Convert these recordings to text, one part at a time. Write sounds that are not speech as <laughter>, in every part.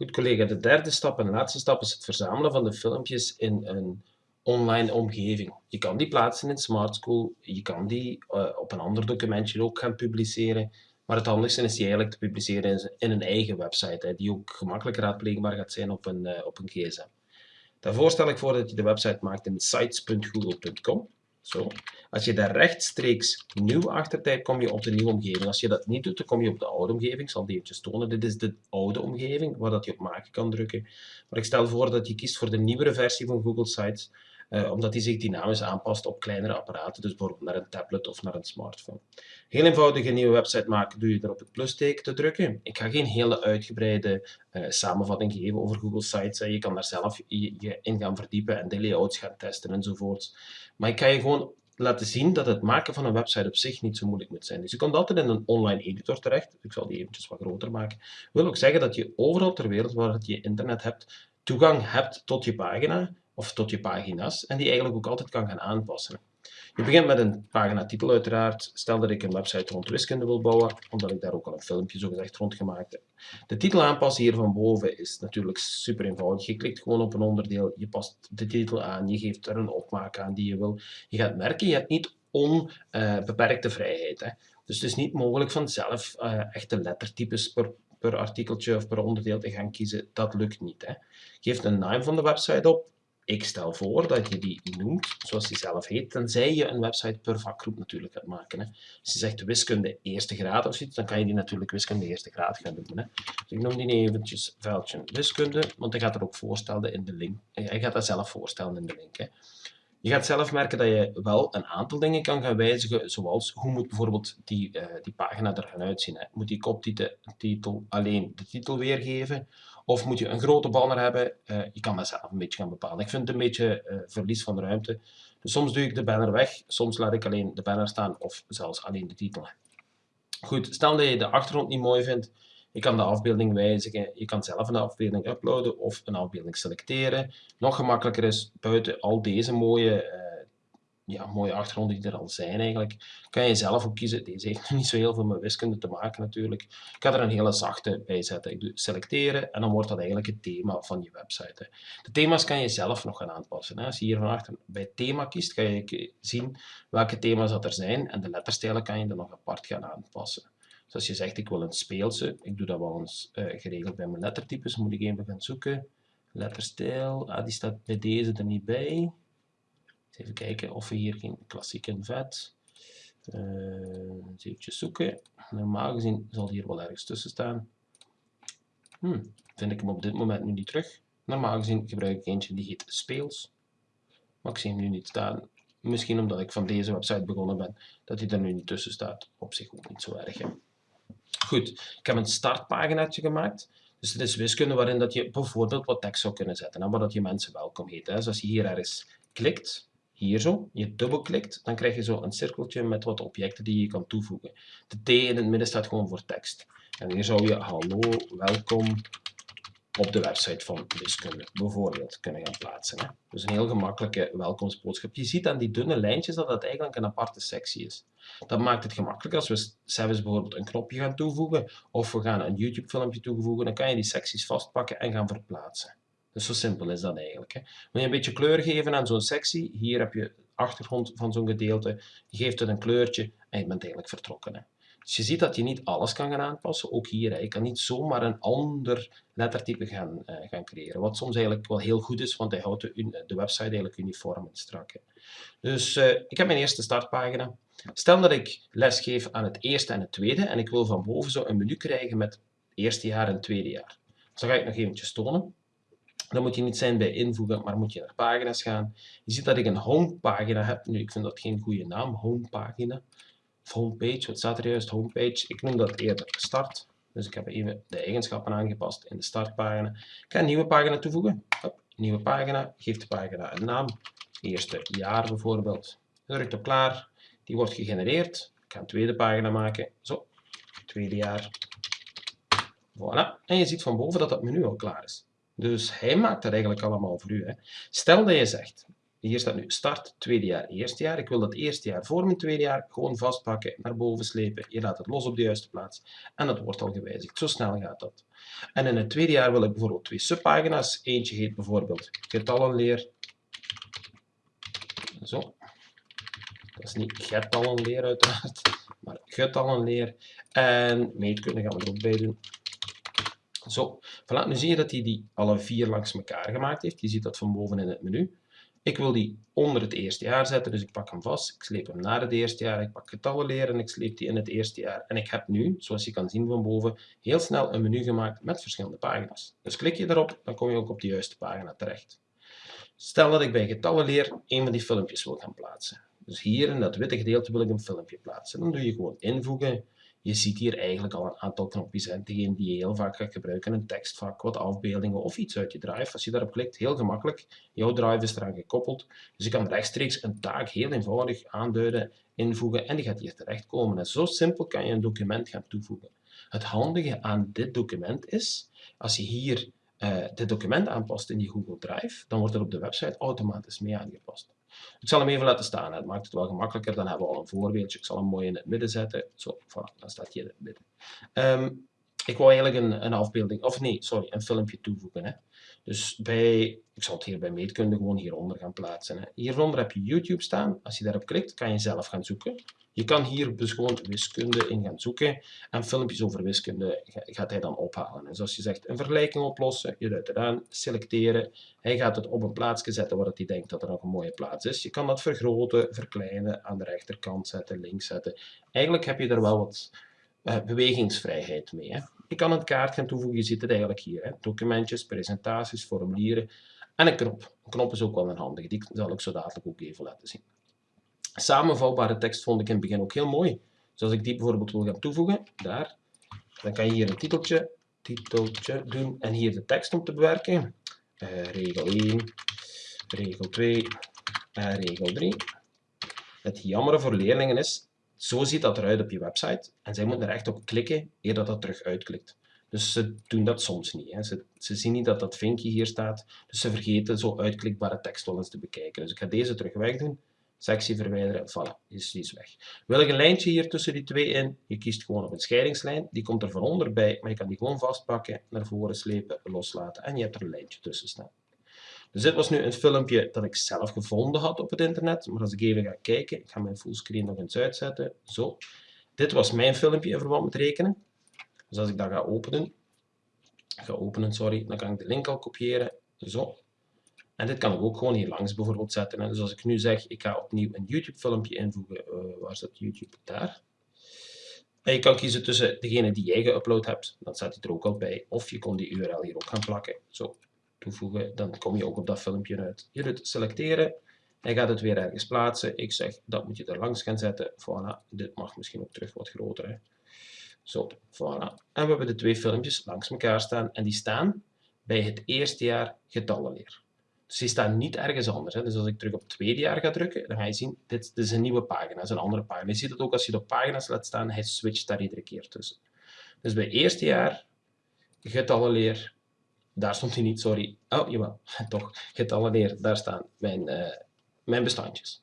Goed collega, de derde stap en laatste stap is het verzamelen van de filmpjes in een online omgeving. Je kan die plaatsen in Smart School, je kan die uh, op een ander documentje ook gaan publiceren, maar het handigste is die eigenlijk te publiceren in een eigen website, hè, die ook gemakkelijk raadpleegbaar gaat zijn op een, uh, op een gsm. Daarvoor stel ik voor dat je de website maakt in sites.google.com. Zo. Als je daar rechtstreeks nieuw achter typt, kom je op de nieuwe omgeving. Als je dat niet doet, dan kom je op de oude omgeving. Ik zal die eventjes tonen. Dit is de oude omgeving, waar dat je op maken kan drukken. Maar ik stel voor dat je kiest voor de nieuwere versie van Google Sites, eh, omdat die zich dynamisch aanpast op kleinere apparaten, dus bijvoorbeeld naar een tablet of naar een smartphone. Heel eenvoudig een nieuwe website maken, doe je er op het plusteken te drukken. Ik ga geen hele uitgebreide uh, samenvatting geven over Google Sites. Je kan daar zelf je, je in gaan verdiepen en de layouts gaan testen enzovoorts. Maar ik ga je gewoon laten zien dat het maken van een website op zich niet zo moeilijk moet zijn. Dus je komt altijd in een online editor terecht. Ik zal die eventjes wat groter maken. Wil ook zeggen dat je overal ter wereld waar je internet hebt, toegang hebt tot je pagina of tot je pagina's en die eigenlijk ook altijd kan gaan aanpassen. Je begint met een paginatitel uiteraard. Stel dat ik een website rond wiskunde wil bouwen, omdat ik daar ook al een filmpje zogezegd rond gemaakt heb. De titel aanpassen hier van boven is natuurlijk super eenvoudig. Je klikt gewoon op een onderdeel, je past de titel aan, je geeft er een opmaak aan die je wil. Je gaat merken, je hebt niet onbeperkte vrijheid. Hè. Dus het is niet mogelijk vanzelf uh, echte lettertypes per, per artikeltje of per onderdeel te gaan kiezen. Dat lukt niet. Hè. Geef een naam van de website op, ik stel voor dat je die noemt zoals die zelf heet, tenzij je een website per vakgroep natuurlijk gaat maken. Hè. Als je zegt wiskunde eerste graad of zoiets, dan kan je die natuurlijk wiskunde eerste graad gaan doen. Hè. Dus ik noem die eventjes veldje wiskunde, want hij gaat er ook voorstellen in de link. Hij gaat dat zelf voorstellen in de link. Hè. Je gaat zelf merken dat je wel een aantal dingen kan gaan wijzigen, zoals hoe moet bijvoorbeeld die, uh, die pagina er gaan uitzien. Hè? Moet die koptitel alleen de titel weergeven? Of moet je een grote banner hebben? Uh, je kan dat zelf een beetje gaan bepalen. Ik vind het een beetje uh, verlies van ruimte. Dus soms doe ik de banner weg, soms laat ik alleen de banner staan of zelfs alleen de titel. Goed, stel dat je de achtergrond niet mooi vindt, je kan de afbeelding wijzigen, je kan zelf een afbeelding uploaden of een afbeelding selecteren. Nog gemakkelijker is, buiten al deze mooie, uh, ja, mooie achtergronden die er al zijn eigenlijk, kan je zelf ook kiezen. Deze heeft <laughs> niet zo heel veel met wiskunde te maken natuurlijk. Ik ga er een hele zachte bij zetten. Ik doe selecteren en dan wordt dat eigenlijk het thema van je website. De thema's kan je zelf nog gaan aanpassen. Als je hier van achter bij thema kiest, ga je zien welke thema's dat er zijn en de letterstijlen kan je dan nog apart gaan aanpassen. Dus als je zegt, ik wil een speelse, ik doe dat wel eens uh, geregeld bij mijn lettertypes, moet ik even gaan zoeken. Letterstijl, ah, die staat bij deze er niet bij. Even kijken of we hier geen klassieke vet. Uh, eens even zoeken. Normaal gezien zal hier wel ergens tussen staan. Hmm, vind ik hem op dit moment nu niet terug. Normaal gezien gebruik ik eentje die heet Speels. Maar ik zie hem nu niet staan. Misschien omdat ik van deze website begonnen ben, dat hij er nu niet tussen staat. Op zich ook niet zo erg. Hè. Goed, ik heb een startpaginaatje gemaakt. Dus het is wiskunde waarin dat je bijvoorbeeld wat tekst zou kunnen zetten en dat je mensen welkom heet. Hè. Dus als je hier ergens klikt, hier zo, je dubbelklikt, dan krijg je zo een cirkeltje met wat objecten die je kan toevoegen. De T in het midden staat gewoon voor tekst. En hier zou je hallo, welkom, op de website van wiskunde bijvoorbeeld kunnen gaan plaatsen. Hè. Dus een heel gemakkelijke welkomstboodschap. Je ziet aan die dunne lijntjes dat dat eigenlijk een aparte sectie is. Dat maakt het gemakkelijk als we zelfs bijvoorbeeld een knopje gaan toevoegen of we gaan een YouTube filmpje toevoegen, dan kan je die secties vastpakken en gaan verplaatsen. Dus zo simpel is dat eigenlijk. Hè. Wil je een beetje kleur geven aan zo'n sectie, hier heb je achtergrond van zo'n gedeelte, je geeft het een kleurtje en je bent eigenlijk vertrokken. Hè. Dus je ziet dat je niet alles kan gaan aanpassen, ook hier. Hè. Je kan niet zomaar een ander lettertype gaan, uh, gaan creëren, wat soms eigenlijk wel heel goed is, want hij houdt de, de website eigenlijk uniform en strak. Hè. Dus uh, ik heb mijn eerste startpagina. Stel dat ik les geef aan het eerste en het tweede en ik wil van boven zo een menu krijgen met eerste jaar en tweede jaar. Dus dan ga ik nog eventjes tonen. Dan moet je niet zijn bij invoegen, maar moet je naar pagina's gaan. Je ziet dat ik een homepagina heb. Nu, ik vind dat geen goede naam, homepagina homepage. Wat staat er juist? Homepage. Ik noem dat eerder start. Dus ik heb even de eigenschappen aangepast in de startpagina. Ik ga een nieuwe pagina toevoegen. Hop, nieuwe pagina. Geef de pagina een naam. Eerste jaar bijvoorbeeld. Druk op klaar. Die wordt gegenereerd. Ik ga een tweede pagina maken. Zo, tweede jaar. Voilà. En je ziet van boven dat dat menu al klaar is. Dus hij maakt dat eigenlijk allemaal voor u. Hè. Stel dat je zegt, hier staat nu start tweede jaar, eerste jaar. Ik wil dat eerste jaar voor mijn tweede jaar gewoon vastpakken, naar boven slepen. Je laat het los op de juiste plaats en dat wordt al gewijzigd. Zo snel gaat dat. En in het tweede jaar wil ik bijvoorbeeld twee subpagina's. Eentje heet bijvoorbeeld getallenleer. Zo. Dat is niet getallenleer uiteraard, maar getallenleer. En meetkunde gaan we er ook bij doen. Zo, voilà, nu zie je dat hij die alle vier langs elkaar gemaakt heeft. Je ziet dat van boven in het menu. Ik wil die onder het eerste jaar zetten, dus ik pak hem vast. Ik sleep hem naar het eerste jaar. Ik pak getallen leren en ik sleep die in het eerste jaar. En ik heb nu, zoals je kan zien van boven, heel snel een menu gemaakt met verschillende pagina's. Dus klik je daarop, dan kom je ook op de juiste pagina terecht. Stel dat ik bij getallen leer een van die filmpjes wil gaan plaatsen. Dus hier in dat witte gedeelte wil ik een filmpje plaatsen. Dan doe je gewoon invoegen, je ziet hier eigenlijk al een aantal knopjes. Hè. Degene die je heel vaak gaat gebruiken, een tekstvak, wat afbeeldingen of iets uit je drive. Als je daarop klikt, heel gemakkelijk. Jouw drive is eraan gekoppeld. Dus je kan rechtstreeks een taak heel eenvoudig aanduiden, invoegen en die gaat hier terechtkomen. En zo simpel kan je een document gaan toevoegen. Het handige aan dit document is, als je hier uh, dit document aanpast in die Google Drive, dan wordt het op de website automatisch mee aangepast. Ik zal hem even laten staan. Het maakt het wel gemakkelijker. Dan hebben we al een voorbeeldje. Ik zal hem mooi in het midden zetten. Zo, voilà, dan staat hij in het midden. Um, ik wil eigenlijk een, een afbeelding, of nee, sorry, een filmpje toevoegen. Hè. Dus bij, ik zal het hier bij meetkunde gewoon hieronder gaan plaatsen. Hè. Hieronder heb je YouTube staan. Als je daarop klikt, kan je zelf gaan zoeken. Je kan hier dus gewoon wiskunde in gaan zoeken en filmpjes over wiskunde gaat hij dan ophalen. Dus als je zegt een vergelijking oplossen, je duidt eraan, selecteren. Hij gaat het op een plaatsje zetten waar hij denkt dat er nog een mooie plaats is. Je kan dat vergroten, verkleinen, aan de rechterkant zetten, links zetten. Eigenlijk heb je er wel wat uh, bewegingsvrijheid mee. Hè. Je kan een kaart gaan toevoegen, je ziet het eigenlijk hier. Hè. Documentjes, presentaties, formulieren en een knop. Een knop is ook wel een handige, die zal ik zo dadelijk ook even laten zien. Samenvalbare tekst vond ik in het begin ook heel mooi. Dus als ik die bijvoorbeeld wil gaan toevoegen, daar, dan kan je hier een titeltje, titeltje doen en hier de tekst om te bewerken. Uh, regel 1, regel 2 en regel 3. Het jammer voor leerlingen is, zo ziet dat eruit op je website en zij moeten er echt op klikken eer dat dat terug uitklikt. Dus ze doen dat soms niet. Hè. Ze, zien niet dat dat vinkje hier staat, dus ze vergeten zo uitklikbare tekst wel eens te bekijken. Dus ik ga deze terug wegdoen sectie verwijderen, voilà, is, is weg. Wil ik een lijntje hier tussen die twee in? Je kiest gewoon op een scheidingslijn, die komt er van onderbij, maar je kan die gewoon vastpakken, naar voren slepen, loslaten en je hebt er een lijntje tussen staan. Dus dit was nu een filmpje dat ik zelf gevonden had op het internet, maar als ik even ga kijken, ik ga mijn fullscreen nog eens uitzetten, zo. Dit was mijn filmpje in verband met rekenen. Dus als ik dat ga openen, ga openen, sorry, dan kan ik de link al kopiëren, zo. En dit kan ik ook gewoon hier langs bijvoorbeeld zetten. Dus als ik nu zeg, ik ga opnieuw een YouTube filmpje invoegen, uh, waar staat YouTube? Daar. En je kan kiezen tussen degene die jij geüpload hebt, dan staat hij er ook al bij. Of je kon die URL hier ook gaan plakken. Zo, toevoegen, dan kom je ook op dat filmpje uit. Je doet selecteren, hij gaat het weer ergens plaatsen. Ik zeg, dat moet je er langs gaan zetten. Voilà, dit mag misschien ook terug wat groter. Hè. Zo, voilà. En we hebben de twee filmpjes langs elkaar staan. En die staan bij het eerste jaar getallenleer. Dus die staan niet ergens anders. Hè. Dus als ik terug op het tweede jaar ga drukken, dan ga je zien, dit, dit is een nieuwe pagina, dat is een andere pagina. Je ziet het ook als je de pagina's laat staan, hij switcht daar iedere keer tussen. Dus bij eerste jaar, getallenleer, daar stond hij niet, sorry. Oh, jawel, <laughs> toch, getallenleer, daar staan mijn, uh, mijn bestandjes.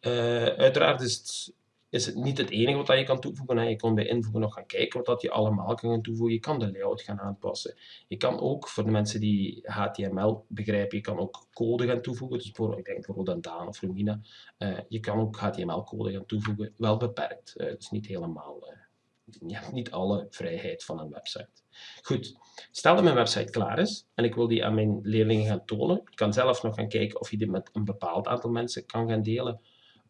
Uh, uiteraard is het is het niet het enige wat je kan toevoegen. Je kan bij invoegen nog gaan kijken wat dat je allemaal kan toevoegen. Je kan de layout gaan aanpassen. Je kan ook, voor de mensen die HTML begrijpen, je kan ook code gaan toevoegen. Dus voor, ik denk bijvoorbeeld aan Daan of Lumina. Uh, je kan ook HTML-code gaan toevoegen. Wel beperkt. Dus niet helemaal... Je hebt niet alle vrijheid van een website. Goed, stel dat mijn website klaar is en ik wil die aan mijn leerlingen gaan tonen. Ik kan zelf nog gaan kijken of je dit met een bepaald aantal mensen kan gaan delen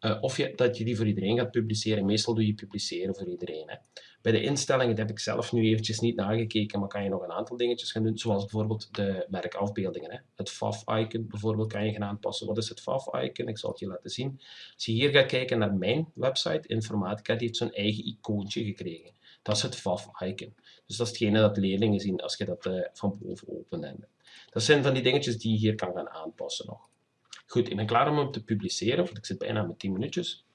uh, of je, dat je die voor iedereen gaat publiceren. Meestal doe je publiceren voor iedereen. Hè. Bij de instellingen, dat heb ik zelf nu eventjes niet nagekeken, maar kan je nog een aantal dingetjes gaan doen, zoals bijvoorbeeld de merkafbeeldingen. Hè. Het FAF-icon bijvoorbeeld kan je gaan aanpassen. Wat is het FAF-icon? Ik zal het je laten zien. Als je hier gaat kijken naar mijn website, Informatica, die heeft zo'n eigen icoontje gekregen. Dat is het FAF-icon. Dus dat is hetgene dat leerlingen zien als je dat uh, van boven opent. Dat zijn van die dingetjes die je hier kan gaan aanpassen nog. Goed, ik ben klaar om hem te publiceren, want ik zit bijna met 10 minuutjes.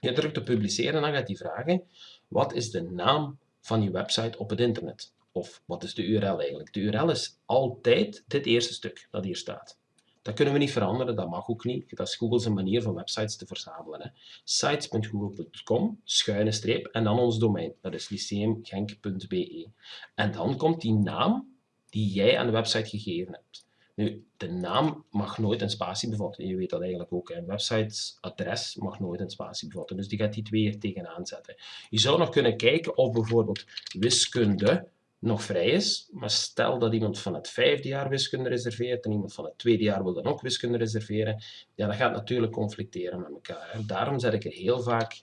Je drukt op publiceren en dan gaat hij vragen, wat is de naam van je website op het internet? Of wat is de URL eigenlijk? De URL is altijd dit eerste stuk dat hier staat. Dat kunnen we niet veranderen, dat mag ook niet. Dat is Google's manier van websites te verzamelen. Sites.google.com, schuine streep, en dan ons domein. Dat is lyceumgenk.be. En dan komt die naam die jij aan de website gegeven hebt. Nu, de naam mag nooit een spatie bevatten. Je weet dat eigenlijk ook. Een websiteadres mag nooit een spatie bevatten. Dus die gaat die twee er tegenaan zetten. Je zou nog kunnen kijken of bijvoorbeeld wiskunde nog vrij is. Maar stel dat iemand van het vijfde jaar wiskunde reserveert en iemand van het tweede jaar wil dan ook wiskunde reserveren. Ja, dat gaat natuurlijk conflicteren met elkaar. Daarom zet ik er heel vaak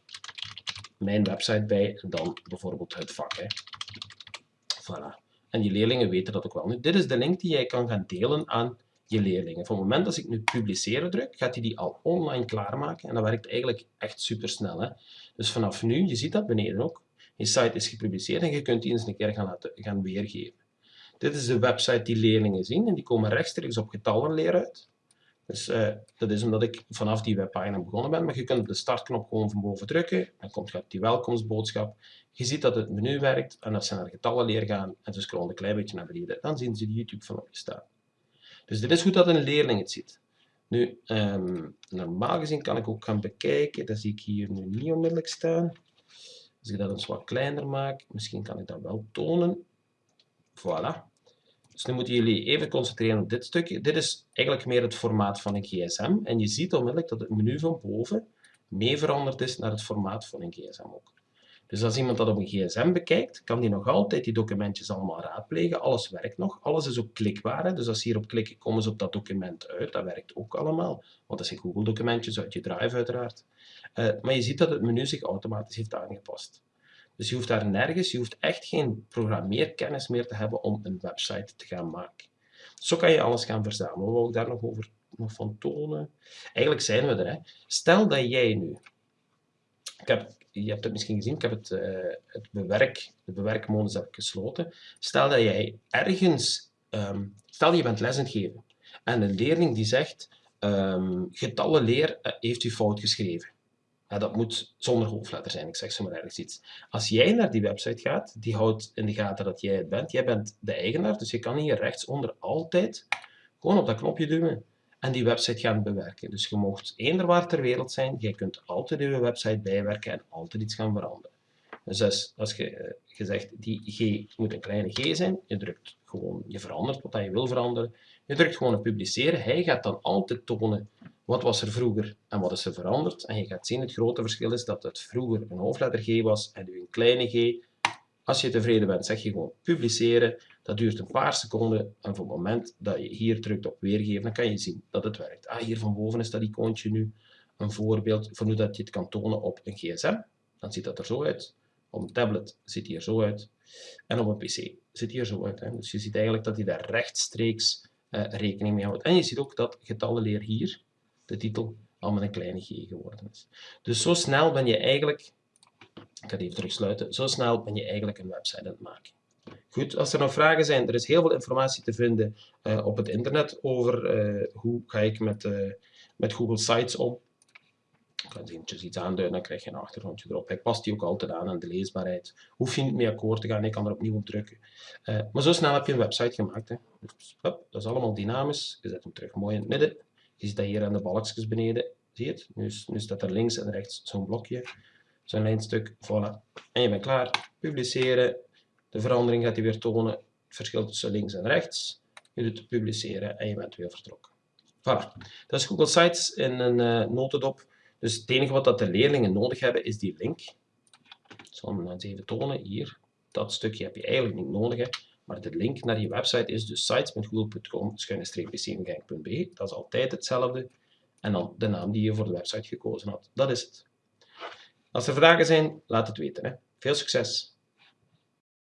mijn website bij dan bijvoorbeeld het vak. Hè. Voilà. En je leerlingen weten dat ook wel. Nu, dit is de link die jij kan gaan delen aan je leerlingen. Van het moment dat ik nu publiceren druk, gaat hij die al online klaarmaken. En dat werkt eigenlijk echt super snel. Dus vanaf nu, je ziet dat beneden ook, je site is gepubliceerd en je kunt die eens een keer gaan, laten, gaan weergeven. Dit is de website die leerlingen zien en die komen rechtstreeks op getallenleer uit. Dus uh, dat is omdat ik vanaf die webpagina begonnen ben, maar je kunt op de startknop gewoon van boven drukken, dan komt gaat die welkomstboodschap. Je ziet dat het menu werkt en als ze naar getallenleer gaan en ze scrollen een klein beetje naar beneden, dan zien ze de YouTube-filmpje staan. Dus dit is goed dat een leerling het ziet. Nu, um, normaal gezien kan ik ook gaan bekijken, dat zie ik hier nu niet onmiddellijk staan. Als ik dat eens wat kleiner maak, misschien kan ik dat wel tonen. Voilà. Dus nu moeten jullie even concentreren op dit stukje. Dit is eigenlijk meer het formaat van een gsm. En je ziet onmiddellijk dat het menu van boven mee veranderd is naar het formaat van een gsm ook. Dus als iemand dat op een gsm bekijkt, kan die nog altijd die documentjes allemaal raadplegen. Alles werkt nog. Alles is ook klikbaar. Dus als ze hierop klikken, komen ze op dat document uit. Dat werkt ook allemaal. Want dat zijn Google-documentjes uit je drive uiteraard. Uh, maar je ziet dat het menu zich automatisch heeft aangepast. Dus je hoeft daar nergens, je hoeft echt geen programmeerkennis meer te hebben om een website te gaan maken. Zo kan je alles gaan verzamelen. Wat wil ik daar nog over nog van tonen? Eigenlijk zijn we er. Hè. Stel dat jij nu... Ik heb, je hebt het misschien gezien, ik heb het, uh, het bewerk, de bewerkmodus heb ik gesloten. Stel dat jij ergens... Um, stel je bent les aan het geven en een leerling die zegt um, getallenleer uh, heeft u fout geschreven. Dat moet zonder hoofdletter zijn, ik zeg zo maar ergens iets. Als jij naar die website gaat, die houdt in de gaten dat jij het bent. Jij bent de eigenaar, dus je kan hier rechtsonder altijd gewoon op dat knopje duwen en die website gaan bewerken. Dus je mocht eender waar ter wereld zijn, jij kunt altijd je website bijwerken en altijd iets gaan veranderen. Dus als, je, eh, je zegt, die G moet een kleine G zijn, je drukt gewoon, je verandert wat je wil veranderen, je drukt gewoon op publiceren, hij gaat dan altijd tonen wat was er vroeger en wat is er veranderd. En je gaat zien, het grote verschil is dat het vroeger een hoofdletter G was en nu een kleine G. Als je tevreden bent, zeg je gewoon publiceren. Dat duurt een paar seconden en op het moment dat je hier drukt op weergeven, dan kan je zien dat het werkt. Ah, hier van boven is dat icoontje nu een voorbeeld van hoe dat je het kan tonen op een gsm. Dan ziet dat er zo uit. Op een tablet ziet hij er zo uit. En op een pc ziet hij er zo uit. Hè. Dus je ziet eigenlijk dat hij daar rechtstreeks uh, rekening mee houdt. En je ziet ook dat getallenleer hier, de titel, al met een kleine g geworden is. Dus zo snel ben je eigenlijk, ik ga het even terugsluiten, zo snel ben je eigenlijk een website aan het maken. Goed, als er nog vragen zijn, er is heel veel informatie te vinden uh, op het internet over uh, hoe ga ik met, uh, met Google Sites om. Ik ga eventjes iets aanduiden, dan krijg je een achtergrondje erop. Hij past die ook altijd aan aan de leesbaarheid. Hoef je niet mee akkoord te gaan, ik kan er opnieuw op drukken. maar zo snel heb je een website gemaakt. Hè. Dus, hop, dat is allemaal dynamisch. Je zet hem terug mooi in het midden. Je ziet dat hier aan de balkjes beneden. Zie je het? Nu, nu staat er links en rechts zo'n blokje. Zo'n lijnstuk. Voilà. En je bent klaar. Publiceren. De verandering gaat hij weer tonen. Het verschil tussen links en rechts. Je doet publiceren en je bent weer vertrokken. Voilà. Dat is Google Sites in een uh, notendop. Dus het enige wat dat de leerlingen nodig hebben is die link. Ik zal hem eens even tonen. Hier. Dat stukje heb je eigenlijk niet nodig. Maar de link naar je website is dus sites.google.com-bcmgang.be. Dat is altijd hetzelfde. En dan de naam die je voor de website gekozen had. Dat is het. Als er vragen zijn, laat het weten. Hè. Veel succes!